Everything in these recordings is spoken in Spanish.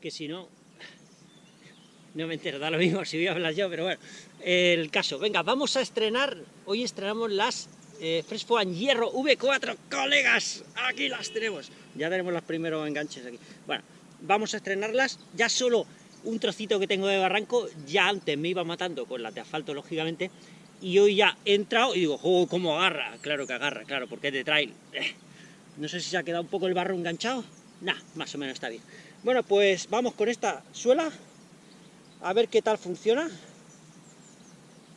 que si no, no me entero, da lo mismo si voy a hablar yo, pero bueno, el caso. Venga, vamos a estrenar, hoy estrenamos las eh, Fresfoan Hierro V4, colegas, aquí las tenemos. Ya tenemos los primeros enganches aquí. Bueno, vamos a estrenarlas, ya solo un trocito que tengo de barranco, ya antes me iba matando con las de asfalto, lógicamente, y hoy ya he entrado y digo, ¡oh, cómo agarra! Claro que agarra, claro, porque es de trail. Eh, no sé si se ha quedado un poco el barro enganchado. Nah, más o menos está bien. Bueno, pues vamos con esta suela, a ver qué tal funciona.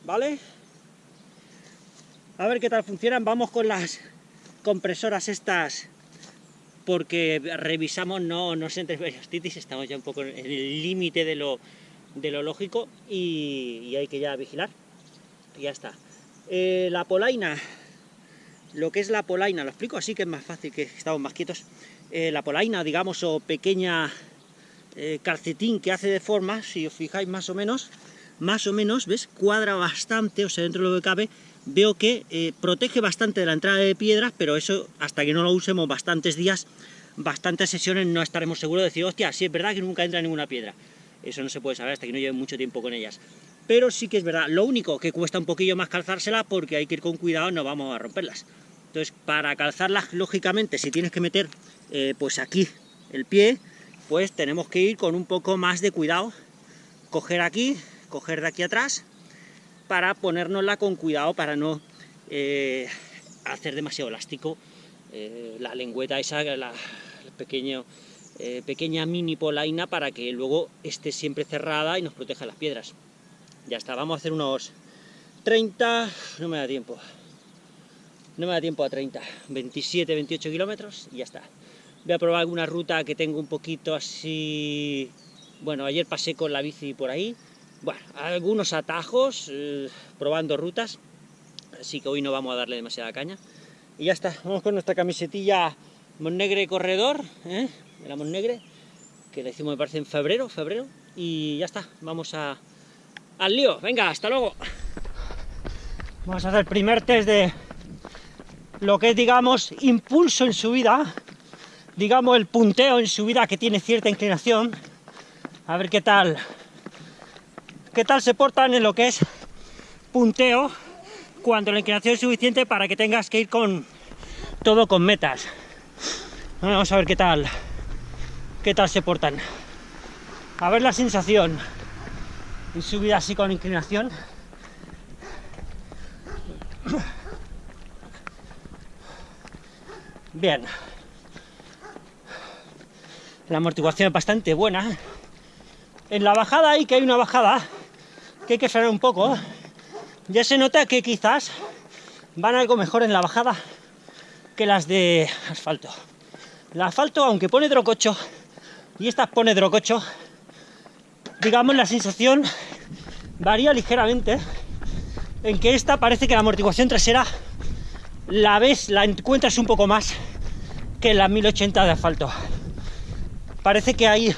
¿Vale? A ver qué tal funcionan. Vamos con las compresoras estas, porque revisamos, no, no se entre periostitis, estamos ya un poco en el límite de lo, de lo lógico y, hay que ya vigilar. Y ya está. Eh, la polaina, lo que es la polaina, lo explico así que es más fácil, que estamos más quietos. Eh, la polaina, digamos, o pequeña eh, calcetín que hace de forma, si os fijáis más o menos, más o menos, ¿ves? Cuadra bastante, o sea, dentro de lo que cabe, veo que eh, protege bastante de la entrada de piedras, pero eso, hasta que no lo usemos bastantes días, bastantes sesiones, no estaremos seguros de decir, hostia, sí es verdad que nunca entra ninguna piedra. Eso no se puede saber hasta que no lleve mucho tiempo con ellas. Pero sí que es verdad, lo único que cuesta un poquillo más calzársela porque hay que ir con cuidado, no vamos a romperlas. Entonces, para calzarlas, lógicamente, si tienes que meter, eh, pues aquí, el pie, pues tenemos que ir con un poco más de cuidado, coger aquí, coger de aquí atrás para ponérnosla con cuidado para no eh, hacer demasiado elástico eh, la lengüeta esa, la, pequeño, pequeña mini polaina para que luego esté siempre cerrada y nos proteja las piedras. Ya está, vamos a hacer unos 30, no me da tiempo, no me da tiempo a 30, 27, 28 kilómetros y ya está. Voy a probar alguna ruta que tengo un poquito así... Bueno, ayer pasé con la bici por ahí, bueno, algunos atajos, eh, probando rutas, así que hoy no vamos a darle demasiada caña. Y ya está, vamos con nuestra camisetilla Monnegre Corredor, ¿eh? de la Monnegre, que la hicimos me parece en febrero, febrero, y ya está, vamos a, al lío, venga, hasta luego. Vamos a hacer el primer test de lo que es, digamos, impulso en subida, digamos, el punteo en subida que tiene cierta inclinación, a ver qué tal qué tal se portan en lo que es punteo cuando la inclinación es suficiente para que tengas que ir con todo con metas. Vamos a ver qué tal, qué tal se portan. A ver la sensación y subida así con inclinación. Bien. La amortiguación es bastante buena. En la bajada ahí que hay una bajada, que hay que frenar un poco, ya se nota que quizás van algo mejor en la bajada que las de asfalto. El asfalto, aunque pone drococho, y esta pone drococho, digamos la sensación varía ligeramente, en que esta parece que la amortiguación trasera la ves, la encuentras un poco más que la 1080 de asfalto. Parece que hay,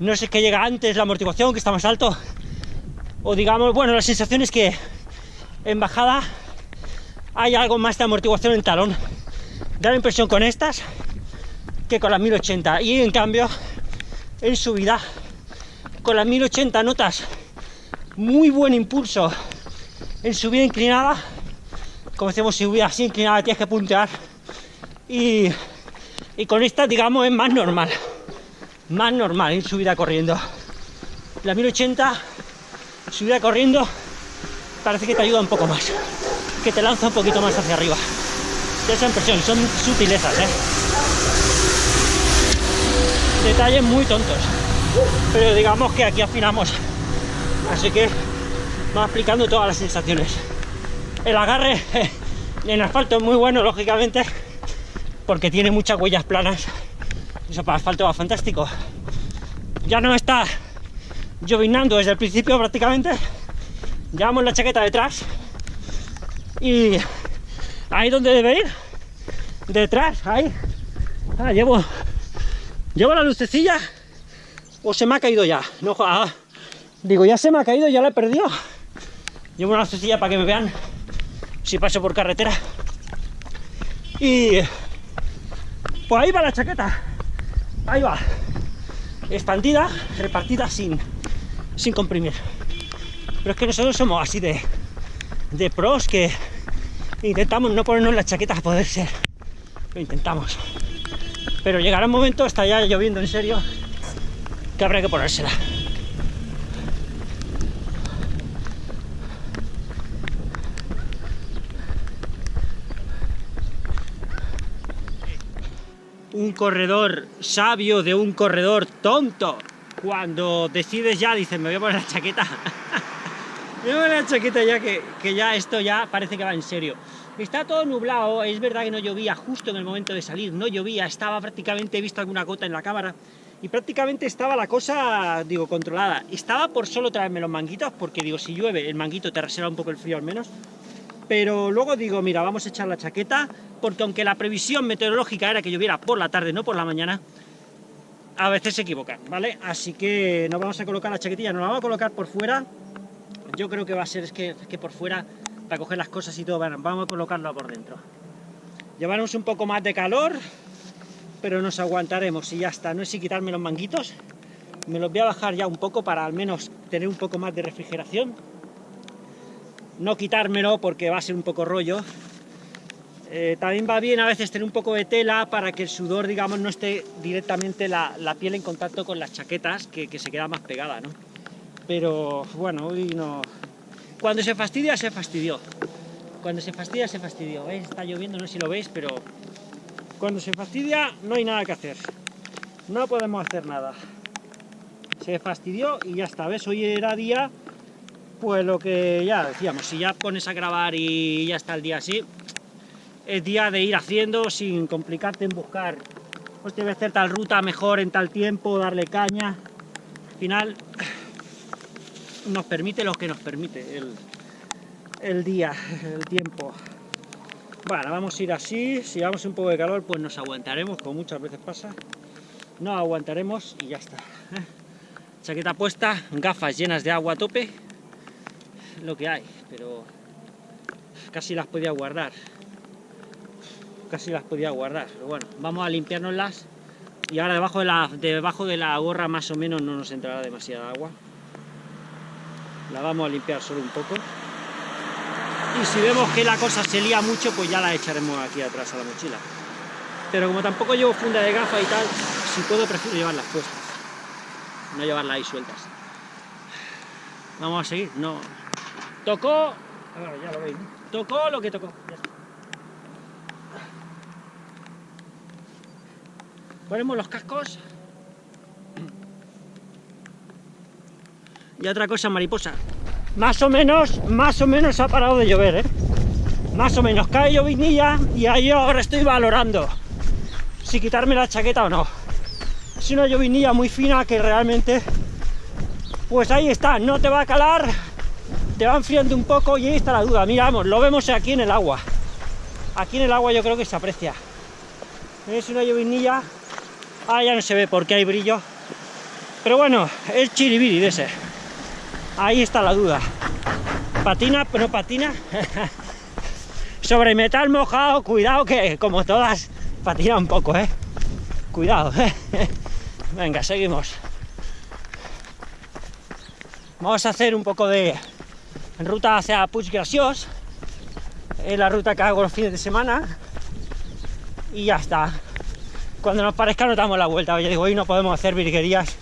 no sé qué llega antes, la amortiguación, que está más alto, o digamos, bueno, la sensación es que en bajada hay algo más de amortiguación en talón. Da la impresión con estas que con las 1080 y en cambio en subida con las 1080 notas muy buen impulso en subida inclinada. Como decimos subida así inclinada tienes que puntear. Y, y con esta digamos es más normal más normal en subida corriendo la 1080 subida corriendo parece que te ayuda un poco más, que te lanza un poquito más hacia arriba. De esa impresión, son sutilezas, ¿eh? Detalles muy tontos, pero digamos que aquí afinamos. Así que va explicando todas las sensaciones. El agarre en asfalto es muy bueno, lógicamente, porque tiene muchas huellas planas. Eso para asfalto va fantástico. Ya no está llovinando desde el principio prácticamente. Llevamos la chaqueta detrás y ahí donde debe ir, detrás, ahí. Ah, llevo, llevo la lucecilla o se me ha caído ya. No, ah, digo, ya se me ha caído, ya la he perdido. Llevo una lucecilla para que me vean si paso por carretera. Y pues ahí va la chaqueta. Ahí va. expandida, repartida sin, sin comprimir. Pero es que nosotros somos así de, de pros que intentamos no ponernos las chaquetas a poder ser. Lo intentamos. Pero llegará un momento, está ya lloviendo en serio, que habrá que ponérsela. Un corredor sabio de un corredor tonto. Cuando decides ya, dices, me voy a poner la chaqueta. me voy a la chaqueta ya que, que ya esto ya parece que va en serio. Está todo nublado, es verdad que no llovía justo en el momento de salir, no llovía, estaba prácticamente, he visto alguna gota en la cámara, y prácticamente estaba la cosa, digo, controlada. Estaba por solo traerme los manguitos, porque digo, si llueve, el manguito te reserva un poco el frío al menos, pero luego digo, mira, vamos a echar la chaqueta, porque aunque la previsión meteorológica era que lloviera por la tarde, no por la mañana, a veces se equivocan, ¿vale? Así que nos vamos a colocar la chaquetilla, nos la vamos a colocar por fuera, yo creo que va a ser es que, por fuera, para coger las cosas y todo, bueno, vamos a colocarlo por dentro. Llevarnos un poco más de calor, pero nos aguantaremos y ya está, no es si quitarme los manguitos, me los voy a bajar ya un poco para al menos tener un poco más de refrigeración, no quitármelo porque va a ser un poco rollo. Eh, también va bien a veces tener un poco de tela para que el sudor, digamos, no esté directamente la, piel en contacto con las chaquetas, que, se queda más pegada, ¿no? Pero, bueno, hoy no... Cuando se fastidia, se fastidió. Cuando se fastidia, se fastidió. Está lloviendo, no sé si lo veis, pero... Cuando se fastidia, no hay nada que hacer. No podemos hacer nada. Se fastidió y ya está. ¿Ves? Hoy era día pues lo que ya decíamos, si ya pones a grabar y ya está el día así, es día de ir haciendo sin complicarte en buscar, pues debe hacer tal ruta mejor en tal tiempo, darle caña. Al final nos permite lo que nos permite el, el día, el tiempo. Bueno, vamos a ir así, si vamos un poco de calor pues nos aguantaremos, como muchas veces pasa. No aguantaremos y ya está. Chaqueta puesta, gafas llenas de agua a tope, lo que hay, pero casi las podía guardar. Casi las podía guardar, pero bueno, vamos a limpiárnoslas y ahora debajo de la, debajo de la gorra más o menos no nos entrará demasiada agua. La vamos a limpiar solo un poco. Y si vemos que la cosa se lía mucho, pues ya la echaremos aquí atrás a la mochila. Pero como tampoco llevo funda de gafa y tal, si puedo prefiero llevarlas puestas. No llevarlas ahí sueltas. Vamos a seguir, no, Tocó, ya lo veis, tocó lo que tocó. Ponemos los cascos. Y otra cosa, mariposa. Más o menos, más o menos ha parado de llover, ¿eh? Más o menos, cae llovinilla y ahí ahora estoy valorando si quitarme la chaqueta o no. Es una llovinilla muy fina que realmente, pues ahí está, no te va a calar, te va enfriando un poco y ahí está la duda. Miramos, lo vemos aquí en el agua. Aquí en el agua yo creo que se aprecia. Es una llovinilla. Ah, ya no se ve porque hay brillo. Pero bueno, es chiribiri de ese. Ahí está la duda. Patina, pero patina. Sobre metal mojado, cuidado que como todas patina un poco, ¿eh? Cuidado. Venga, seguimos. Vamos a hacer un poco de ruta hacia Puig Graciós, es la ruta que hago los fines de semana, y ya está. Cuando nos parezca nos damos la vuelta, ya digo, hoy no podemos hacer virguerías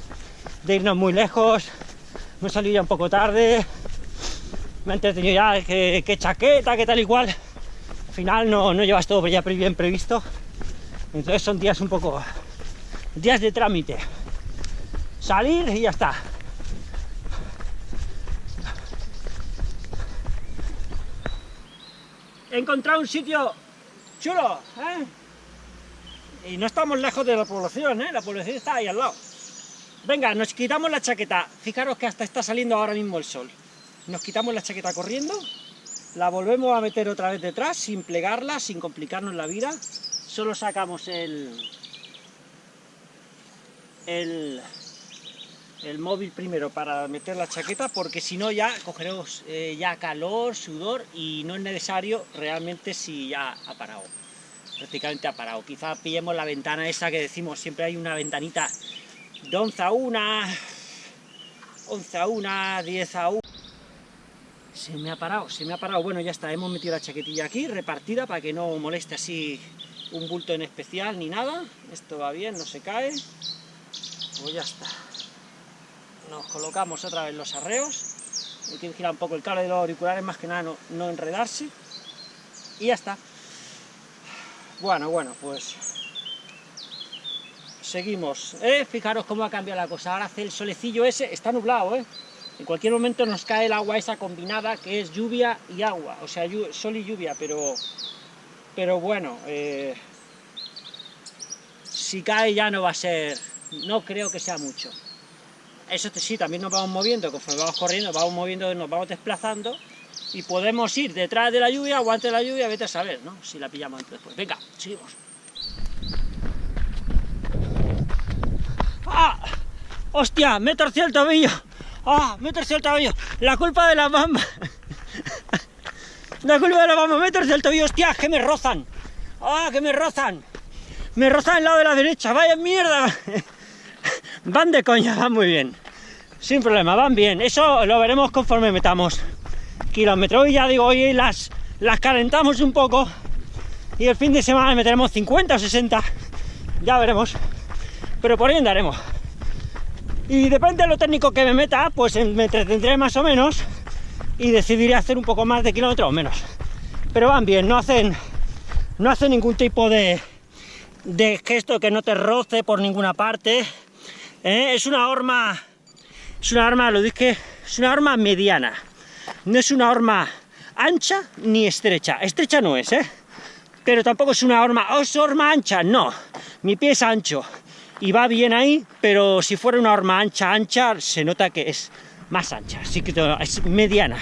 de irnos muy lejos, me salí ya un poco tarde, me he entretenido ya, que, chaqueta, que tal y cual, al final no, no llevas todo ya bien previsto, entonces son días un poco, días de trámite, salir y ya está. he encontrado un sitio chulo, ¿eh? Y no estamos lejos de la población, ¿eh? La población está ahí al lado. Venga, nos quitamos la chaqueta. Fijaros que hasta está saliendo ahora mismo el sol. Nos quitamos la chaqueta corriendo, la volvemos a meter otra vez detrás, sin plegarla, sin complicarnos la vida. Solo sacamos el... el el móvil primero para meter la chaqueta porque si no ya cogeremos eh, ya calor, sudor y no es necesario realmente si ya ha parado, prácticamente ha parado. Quizá pillemos la ventana esa que decimos, siempre hay una ventanita de 11 a 1, 11 a 1, 10 a 1. Se me ha parado, se me ha parado. Bueno, ya está, hemos metido la chaquetilla aquí, repartida, para que no moleste así un bulto en especial ni nada. Esto va bien, no se cae. Pues ya está. Nos colocamos otra vez los arreos. Hay que girar un poco el cable de los auriculares, más que nada no, no enredarse. Y ya está. Bueno, bueno, pues seguimos. ¿eh? Fijaros cómo ha cambiado la cosa. Ahora hace el solecillo ese, está nublado, ¿eh? En cualquier momento nos cae el agua esa combinada, que es lluvia y agua. O sea, sol y lluvia, pero... Pero bueno, eh, si cae ya no va a ser... No creo que sea mucho. Eso sí, también nos vamos moviendo, conforme vamos corriendo, vamos moviendo, nos vamos desplazando, y podemos ir detrás de la lluvia, aguante la lluvia, vete a saber, ¿no? Si la pillamos después. Venga, seguimos. ¡Ah! ¡Hostia! ¡Me torcido el tobillo! ¡Ah! ¡Me torcido el tobillo! ¡La culpa de la bamba! ¡La culpa de la bamba! ¡Me torcido el tobillo! ¡Hostia! ¡Que me rozan! ¡Ah! ¡Que me rozan! ¡Me rozan el lado de la derecha! ¡Vaya mierda! van de coña, van muy bien. Sin problema, van bien. Eso lo veremos conforme metamos kilómetros. Y ya digo, hoy las, las calentamos un poco. Y el fin de semana meteremos 50 o 60. Ya veremos. Pero por ahí andaremos. Y depende de lo técnico que me meta, pues me entretendré más o menos. Y decidiré hacer un poco más de kilómetros o menos. Pero van bien, no hacen, no hacen ningún tipo de, de gesto que no te roce por ninguna parte. ¿eh? Es una horma, es una arma, lo dije, es una arma mediana no es una horma ancha ni estrecha. Estrecha no es, ¿eh? Pero tampoco es una horma, es horma ancha, no. Mi pie es ancho y va bien ahí, pero si fuera una horma ancha, ancha, se nota que es más ancha, así que es mediana.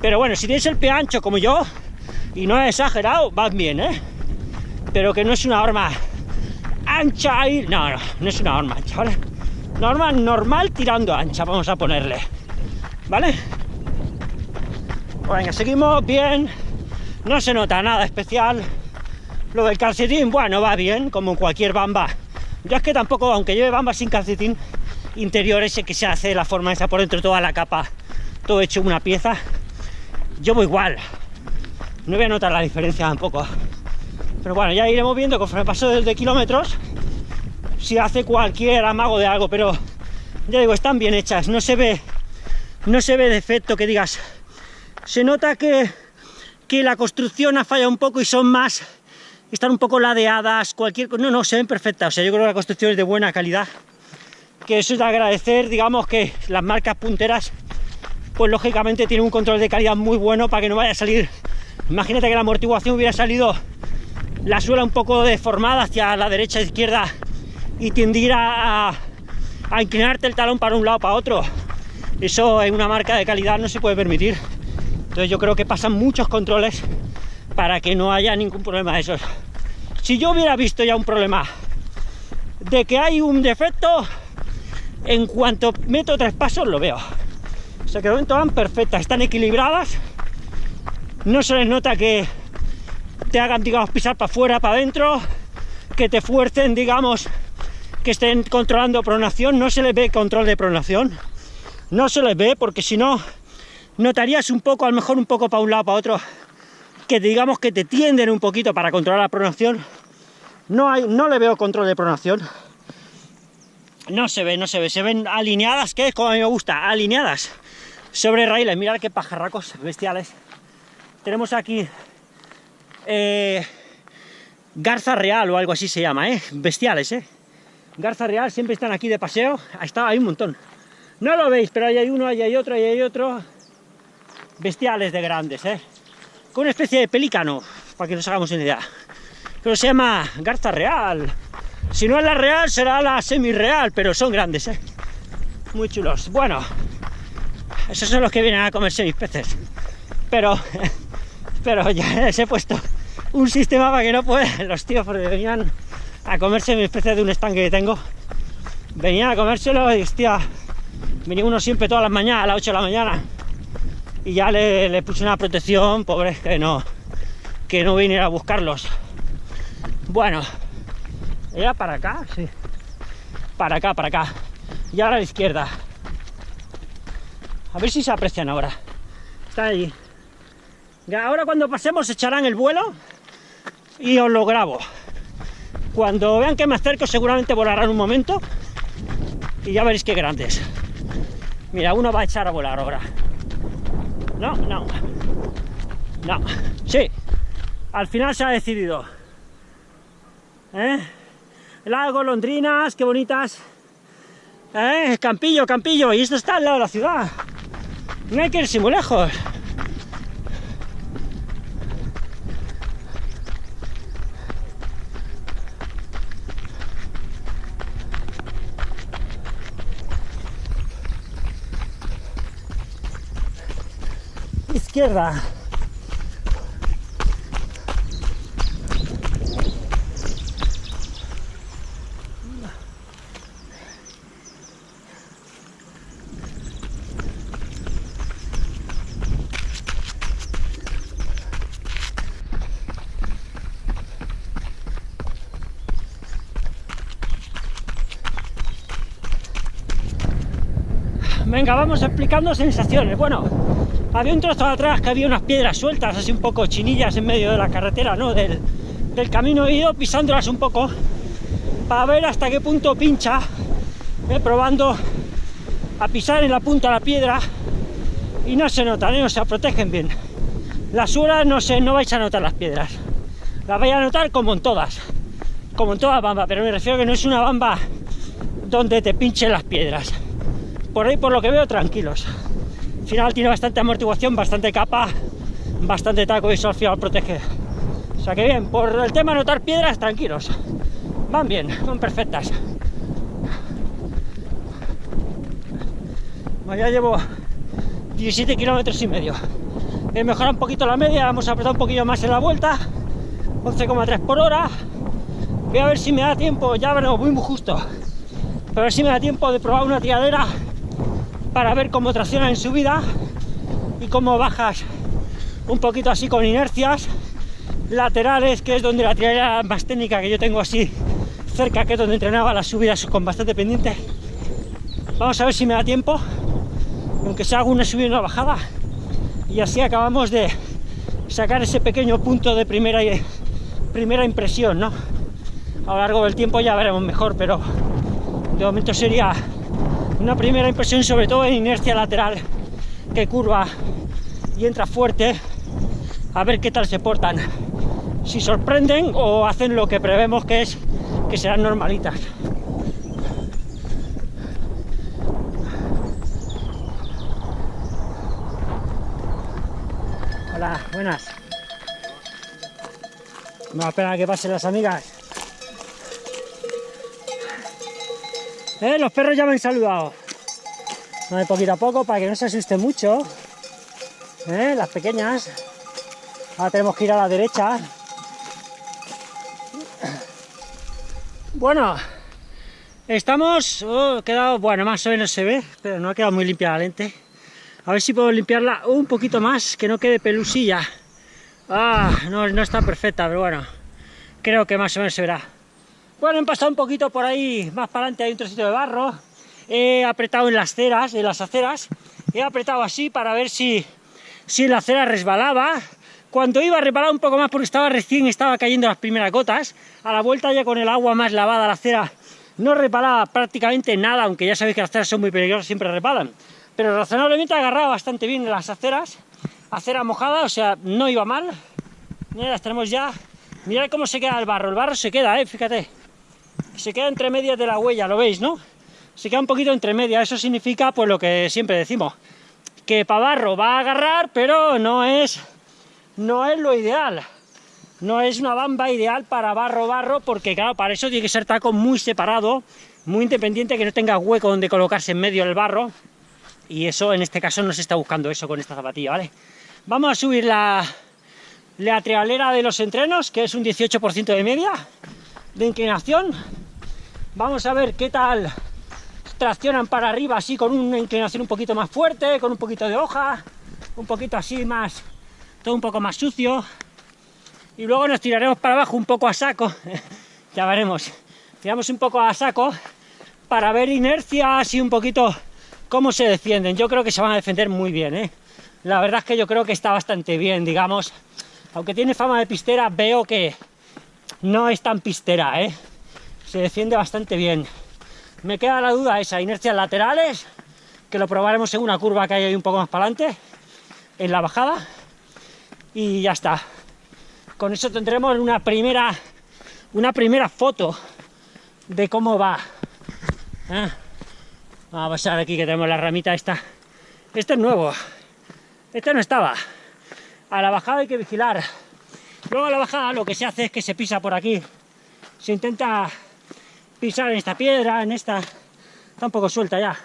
Pero bueno, si tienes el pie ancho como yo, y no es exagerado, van bien, ¿eh? Pero que no es una horma ancha ahí, no, no, no es una horma ancha, ¿vale? Norma normal tirando ancha, vamos a ponerle, ¿vale? Venga, seguimos bien. No se nota nada especial. Lo del calcetín, bueno, va bien, como cualquier bamba. Yo es que tampoco, aunque lleve bamba sin calcetín interior ese que se hace la forma esa por dentro, toda la capa, todo hecho una pieza, yo voy igual. No voy a notar la diferencia tampoco. Pero bueno, ya iremos viendo conforme paso de kilómetros si hace cualquier amago de algo, pero ya digo, están bien hechas, no se ve no se ve defecto que digas se nota que, que la construcción ha fallado un poco y son más, están un poco ladeadas, cualquier no, no, se ven perfectas, o sea, yo creo que la construcción es de buena calidad, que eso es de agradecer, digamos que las marcas punteras, pues lógicamente tienen un control de calidad muy bueno para que no vaya a salir, imagínate que la amortiguación hubiera salido la suela un poco deformada hacia la derecha e izquierda y tendiera a, a inclinarte el talón para un lado para otro, eso en una marca de calidad no se puede permitir. Entonces yo creo que pasan muchos controles para que no haya ningún problema de esos. Si yo hubiera visto ya un problema de que hay un defecto, en cuanto meto tres pasos lo veo. O sea que de momento van perfectas, están equilibradas, no se les nota que te hagan, digamos, pisar para afuera, para adentro, que te fuercen, digamos, que estén controlando pronación, no se les ve control de pronación, no se les ve porque si no notarías un poco, a lo mejor un poco para un lado, para otro, que digamos que te tienden un poquito para controlar la pronación. No, hay, no le veo control de pronación. No se ve, no se ve. Se ven alineadas, que es como a mí me gusta, alineadas sobre raíles. Mirad qué pajarracos bestiales. Tenemos aquí eh, garza real o algo así se llama, ¿eh? Bestiales, ¿eh? Garza real, siempre están aquí de paseo. Ahí está, hay un montón. No lo veis, pero ahí hay uno, ahí hay otro, ahí hay otro bestiales de grandes, ¿eh? Con una especie de pelícano, para que nos hagamos una idea. Pero se llama garza real. Si no es la real, será la semi-real, pero son grandes, ¿eh? Muy chulos. Bueno, esos son los que vienen a comerse mis peces. Pero, pero ya les he puesto un sistema para que no puedan los tíos, porque venían a comerse mis peces de un estanque que tengo. Venían a comérselo y, hostia, venía uno siempre todas las mañanas, a las 8 de la mañana y ya le, puse una protección, pobre, que no, que no viniera a buscarlos. Bueno, era para acá, sí. para acá, para acá. Y ahora a la izquierda. A ver si se aprecian ahora. Está ahí. Ahora cuando pasemos echarán el vuelo y os lo grabo. Cuando vean que me acerco seguramente volarán un momento y ya veréis qué grandes. Mira, uno va a echar a volar ahora. No, no. No. Sí. Al final se ha decidido. ¿Eh? Lago, londrinas, qué bonitas. ¿Eh? Campillo, Campillo. Y esto está al lado de la ciudad. No hay que irse muy lejos. Izquierda. Venga, vamos explicando sensaciones. Bueno, había un trozo de atrás que había unas piedras sueltas, así un poco chinillas en medio de la carretera, ¿no? Del, camino he ido pisándolas un poco para ver hasta qué punto pincha, ¿eh? probando a pisar en la punta la piedra y no se notan, ¿eh? o sea, protegen bien. Las suelas no sé, no vais a notar las piedras, las vais a notar como en todas, como en toda bamba, pero me refiero a que no es una bamba donde te pinchen las piedras por ahí por lo que veo tranquilos. Al final tiene bastante amortiguación, bastante capa, bastante taco y eso al final protege. O sea que bien, por el tema notar piedras, tranquilos. Van bien, son perfectas. ya llevo 17 kilómetros y medio. He mejorado un poquito la media, vamos a apretar un poquillo más en la vuelta. 11,3 por hora. Voy a ver si me da tiempo, ya veremos, muy, muy justo. A ver si me da tiempo de probar una tiradera para ver cómo tracciona en subida y cómo bajas un poquito así con inercias laterales, que es donde la tirada más técnica que yo tengo así cerca, que es donde entrenaba las subidas con bastante pendiente. Vamos a ver si me da tiempo, aunque sea una subida y una bajada, y así acabamos de sacar ese pequeño punto de primera, primera impresión, ¿no? A lo largo del tiempo ya veremos mejor, pero de momento sería una primera impresión sobre todo en inercia lateral que curva y entra fuerte a ver qué tal se portan. Si sorprenden o hacen lo que prevemos que es que serán normalitas. Hola buenas. Vamos a esperar a que pasen las amigas ¿Eh? Los perros ya me han saludado. de poquito a poco para que no se asuste mucho. ¿Eh? Las pequeñas. Ahora tenemos que ir a la derecha. Bueno, estamos... Oh, quedado, bueno, más o menos se ve, pero no ha quedado muy limpia la lente. A ver si puedo limpiarla un poquito más, que no quede pelusilla. Ah, no, no está perfecta, pero bueno, creo que más o menos se verá. Bueno, he pasado un poquito por ahí, más para adelante hay un trocito de barro. He apretado en las ceras, en las aceras. He apretado así para ver si, si la acera resbalaba. Cuando iba a resbalar un poco más porque estaba recién, estaba cayendo las primeras gotas. A la vuelta ya con el agua más lavada la acera no resbalaba prácticamente nada, aunque ya sabéis que las aceras son muy peligrosas, siempre resbalan. Pero razonablemente agarraba bastante bien las aceras. Acera mojada, o sea, no iba mal. Mira, las tenemos ya. Mirad cómo se queda el barro. El barro se queda, eh, fíjate se queda entre medias de la huella, ¿lo veis, no? Se queda un poquito entre medias, eso significa pues lo que siempre decimos, que para barro va a agarrar, pero no es, no es lo ideal. No es una bamba ideal para barro-barro, porque claro, para eso tiene que ser taco muy separado, muy independiente, que no tenga hueco donde colocarse en medio del barro, y eso en este caso no se está buscando eso con esta zapatilla, ¿vale? Vamos a subir la, la trialera de los entrenos, que es un 18% de media de inclinación, Vamos a ver qué tal traccionan para arriba, así con una inclinación un poquito más fuerte, con un poquito de hoja, un poquito así más, todo un poco más sucio. Y luego nos tiraremos para abajo un poco a saco, ya veremos. Tiramos un poco a saco para ver inercias y un poquito cómo se defienden. Yo creo que se van a defender muy bien, ¿eh? La verdad es que yo creo que está bastante bien, digamos. Aunque tiene fama de pistera, veo que no es tan pistera, ¿eh? Se defiende bastante bien. Me queda la duda esa, inercias laterales, que lo probaremos en una curva que hay ahí un poco más para adelante, en la bajada, y ya está. Con eso tendremos una primera, una primera foto de cómo va. ¿eh? Vamos a pasar aquí que tenemos la ramita esta. Este es nuevo. Este no estaba. A la bajada hay que vigilar. Luego a la bajada lo que se hace es que se pisa por aquí. Se intenta pisar en esta piedra, en esta... Está un poco suelta ya.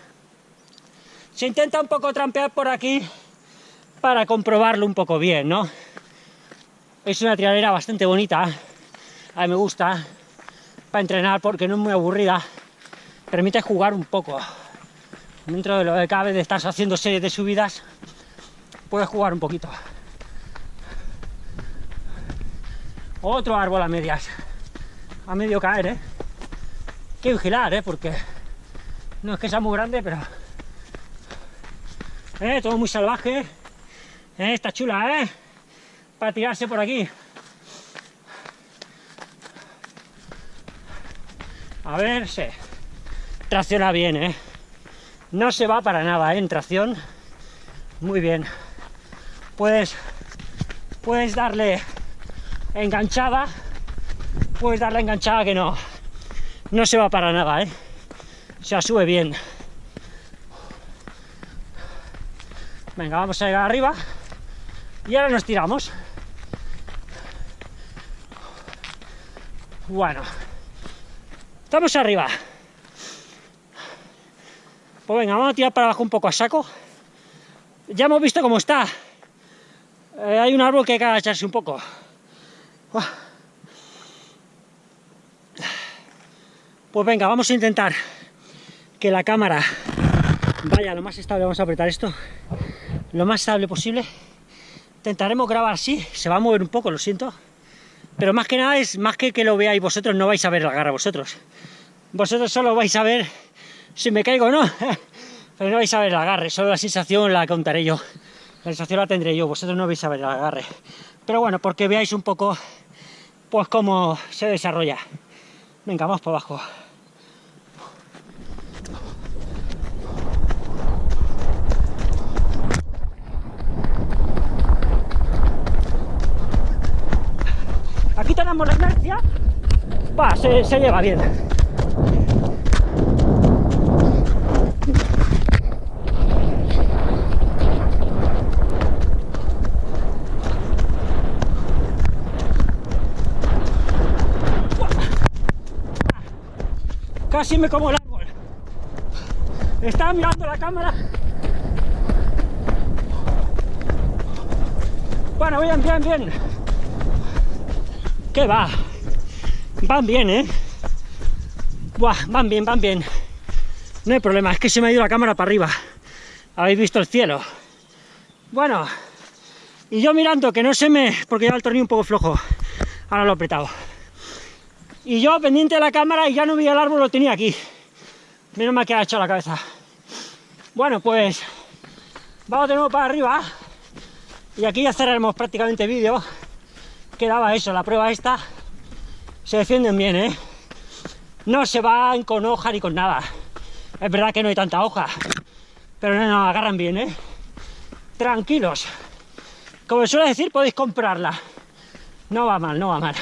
Se intenta un poco trampear por aquí para comprobarlo un poco bien, ¿no? Es una tiradera bastante bonita. A mí me gusta para entrenar porque no es muy aburrida. Permite jugar un poco. Dentro de lo que cabe de estar haciendo series de subidas, puedes jugar un poquito. Otro árbol a medias. A medio caer, ¿eh? Que vigilar, ¿eh? Porque no es que sea muy grande, pero... ¿Eh? Todo muy salvaje. ¿Eh? Está chula, ¿eh? Para tirarse por aquí. A ver, sí. Tracciona bien, ¿eh? No se va para nada, ¿eh? En tracción. Muy bien. Puedes, puedes darle enganchada, puedes darle enganchada que no, no se va para nada, ¿eh? Se sube bien. Venga, vamos a llegar arriba y ahora nos tiramos. Bueno, estamos arriba. Pues venga, vamos a tirar para abajo un poco a saco. Ya hemos visto cómo está. Eh, hay un árbol que hay que agacharse un poco. Pues venga, vamos a intentar que la cámara vaya lo más estable. Vamos a apretar esto lo más estable posible. Intentaremos grabar así, se va a mover un poco, lo siento. Pero más que nada es más que que lo veáis vosotros, no vais a ver la garra vosotros. Vosotros solo vais a ver si me caigo o no. Pero no vais a ver el agarre, solo la sensación la contaré yo. La sensación la tendré yo, vosotros no vais a ver el agarre. Pero bueno, porque veáis un poco pues cómo se desarrolla. Venga, vamos para abajo. Aquí tenemos la inercia. Va, se, se lleva bien. Casi me como el árbol. Estaba mirando la cámara. Bueno, bien, bien, bien. ¿Qué va? Van bien, ¿eh? Van bien, van bien. No hay problema, es que se me ha ido la cámara para arriba. Habéis visto el cielo. Bueno, y yo mirando que no se me... porque lleva el tornillo un poco flojo. Ahora lo he apretado. Y yo pendiente de la cámara y ya no veía el árbol, lo tenía aquí. Menos mal que ha hecho la cabeza. Bueno, pues vamos de nuevo para arriba. Y aquí ya cerraremos prácticamente vídeo. Quedaba eso, la prueba esta. Se defienden bien, ¿eh? No se van con hoja ni con nada. Es verdad que no hay tanta hoja. Pero no, no, agarran bien, ¿eh? Tranquilos. Como suele decir, podéis comprarla. No va mal, no va mal.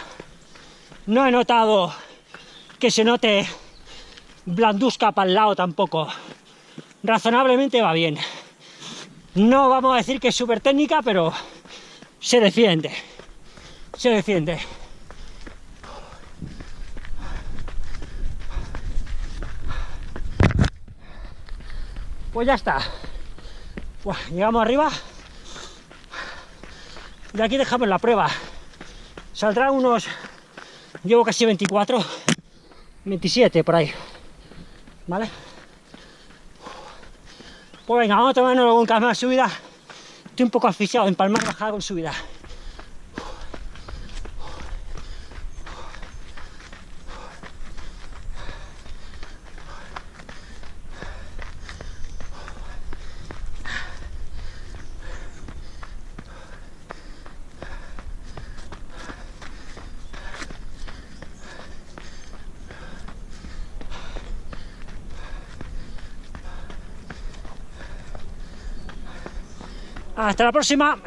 No he notado que se note blanduzca para el lado tampoco. Razonablemente va bien. No vamos a decir que es súper técnica, pero se defiende. Se defiende. Pues ya está. llegamos arriba. De aquí dejamos la prueba. Saldrán unos Llevo casi 24, 27 por ahí. ¿Vale? Pues venga, vamos a tomarnos cambio de subida. Estoy un poco asfixiado, en palmar bajada con subida. Hasta la próxima.